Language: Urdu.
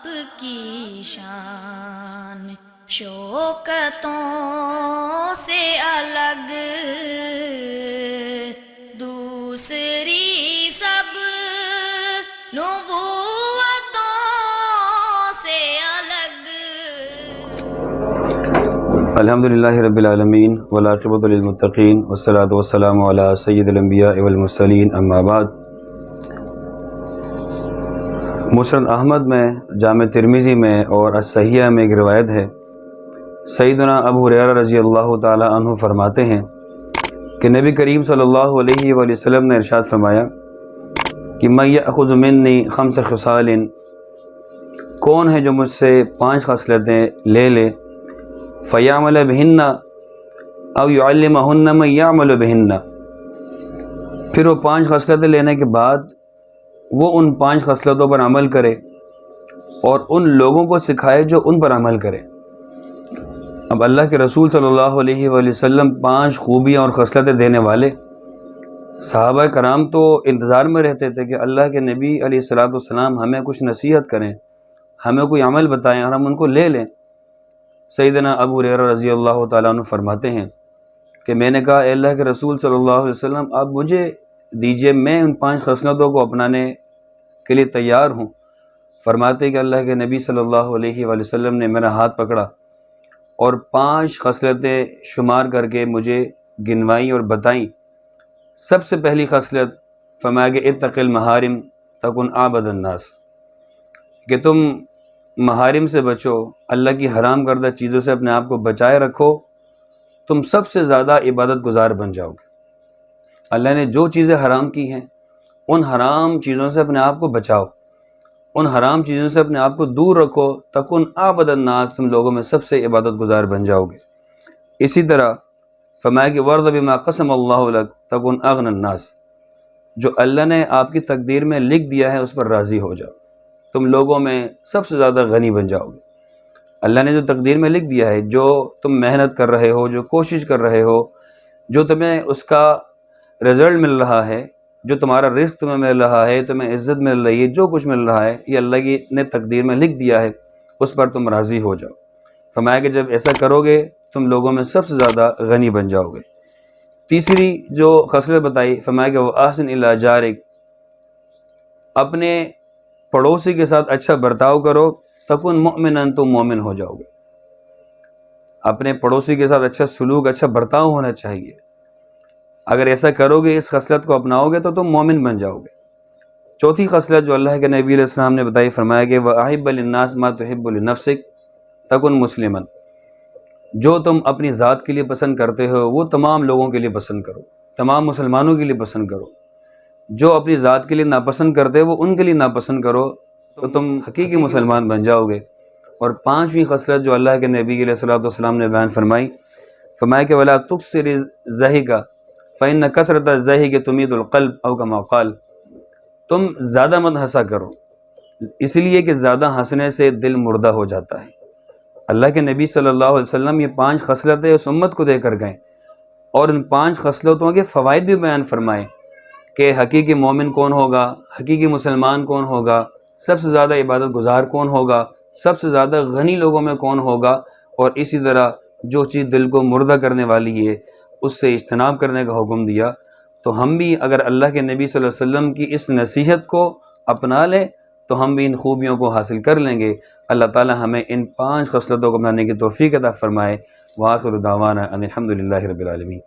آپ کی شان۔ شوکتوں سے الگ۔ دوسری سب نبوتوں سے الگ۔ الحمد للہ رب العالمین ولاقبۃ للمتقین والصلاة والسلام علی سید الانبیاء والمرسلین، اما بعد۔ مسرد احمد میں، جامع ترمیزی میں اور الصحیحہ میں ایک روایت ہے۔ سیدنا ابو حریرہ رضی اللہ تعالی عنہ فرماتے ہیں کہ نبی کریم صلی اللہ علیہ وآلہ وسلم نے ارشاد فرمایا کہ میں یأخذ منی خمس خصال کون ہے جو مجھ سے پانچ خصلتیں لے لے؟ فیامل بہن او یعلمہن من یعمل بہن پھر وہ پانچ خصلتیں لینے کے بعد وہ ان پانچ خصلتوں پر عمل کرے اور ان لوگوں کو سکھائے جو ان پر عمل کرے۔ اب اللہ کے رسول صلی اللہ علیہ وآلہ وسلم پانچ خوبیاں اور خصلتیں دینے والے۔ صحابہ کرام تو انتظار میں رہتے تھے کہ اللہ کے نبی علیہ السلاۃ والسلام ہمیں کچھ نصیحت کریں، ہمیں کوئی عمل بتائیں اور ہم ان کو لے لیں۔ سیدنا ابو ریر رضی اللہ تعالیٰ عنہ فرماتے ہیں کہ میں نے کہا، اے اللہ کے رسول صلی اللہ علیہ وسلم آپ مجھے دیجیے میں ان پانچ خصلتوں کو اپنانے کے لیے تیار ہوں۔ فرماتے کہ اللہ کے نبی صلی اللہ علیہ وآلہ وسلم نے میرا ہاتھ پکڑا اور پانچ خصلتیں شمار کر کے مجھے گنوائیں اور بتائیں۔ سب سے پہلی خصلت فرمایا کہ اتقل محارم تکن آبد الناس۔ کہ تم محارم سے بچو، اللہ کی حرام کردہ چیزوں سے اپنے آپ کو بچائے رکھو، تم سب سے زیادہ عبادت گزار بن جاؤ گے۔ اللہ نے جو چیزیں حرام کی ہیں، ان حرام چیزوں سے اپنے آپ کو بچاؤ۔ ان حرام چیزوں سے اپنے آپ کو دور رکھو تکن آبد الناس تم لوگوں میں سب سے عبادت گزار بن جاؤ گے اسی طرح فرمایا کہ ورد بما قسم اللہ لک تکن اغن الناس۔ جو اللہ نے آپ کی تقدیر میں لکھ دیا ہے، اس پر راضی ہو جاؤ۔ تم لوگوں میں سب سے زیادہ غنی بن جاؤ گے اللہ نے جو تقدیر میں لکھ دیا ہے، جو تم محنت کر رہے ہو، جو کوشش کر رہے ہو، جو تمہیں اس کا رزلٹ مل رہا ہے، جو تمہارا رزق تمہیں مل رہا ہے، تمہیں عزت مل رہی ہے، جو کچھ مل رہا ہے، یہ اللہ کی نے تقدیر میں لکھ دیا ہے، اس پر تم راضی ہو جاؤ۔ فرمایا کہ جب ایسا کرو گے، تم لوگوں میں سب سے زیادہ غنی بن جاؤ گے۔ تیسری جو خصلت بتائی، فرمایا کہ وہ آسن اللہ جارک، اپنے پڑوسی کے ساتھ اچھا برتاؤ کرو، تکن مؤمن تم مومن ہو جاؤ گے۔ اپنے پڑوسی کے ساتھ اچھا سلوک اچھا برتاؤ ہونا چاہیے۔ اگر ایسا کرو گے اس خصلت کو اپناؤ گے تو تم مومن بن جاؤ گے۔ چوتھی خصلت جو اللہ کے نبی علیہ السلام نے بتائی، فرمایا کہ وہ آحب الناس ما تحب النفسک تکن مسلمن جو تم اپنی ذات کے لیے پسند کرتے ہو، وہ تمام لوگوں کے لیے پسند کرو، تمام مسلمانوں کے لیے پسند کرو۔ جو اپنی ذات کے لیے ناپسند کرتے وہ ان کے لیے ناپسند کرو۔ تو تم حقیقی مسلمان بن جاؤ گے۔ اور پانچویں خصلت جو اللہ کے نبی علیہ السلام والسلام نے بیان فرمائی، فرمایا کہ ولا تکثر ذہی کا فعن کثرت ذہی کے تمید القلب او کا موقال تم زیادہ مت ہنسا کرو۔ اس لیے کہ زیادہ ہنسنے سے دل مردہ ہو جاتا ہے۔ اللہ کے نبی صلی اللہ علیہ وسلم یہ پانچ خصلتیں اس امت کو دے کر گئے۔ اور ان پانچ خصلتوں کے فوائد بھی بیان فرمائے کہ حقیقی مومن کون ہوگا، حقیقی مسلمان کون ہوگا، سب سے زیادہ عبادت گزار کون ہوگا، سب سے زیادہ غنی لوگوں میں کون ہوگا۔ اور اسی طرح جو چیز دل کو مردہ کرنے والی ہے اس سے اجتناب کرنے کا حکم دیا، تو ہم بھی اگر اللہ کے نبی صلی اللہ علیہ وسلم کی اس نصیحت کو اپنا لیں، تو ہم بھی ان خوبیوں کو حاصل کر لیں گے۔ اللہ تعالی ہمیں ان پانچ خصلتوں کو اپنانے کی توفیق عطا فرمائے۔ واخر دعوانا ان الحمد للہ رب العالمین۔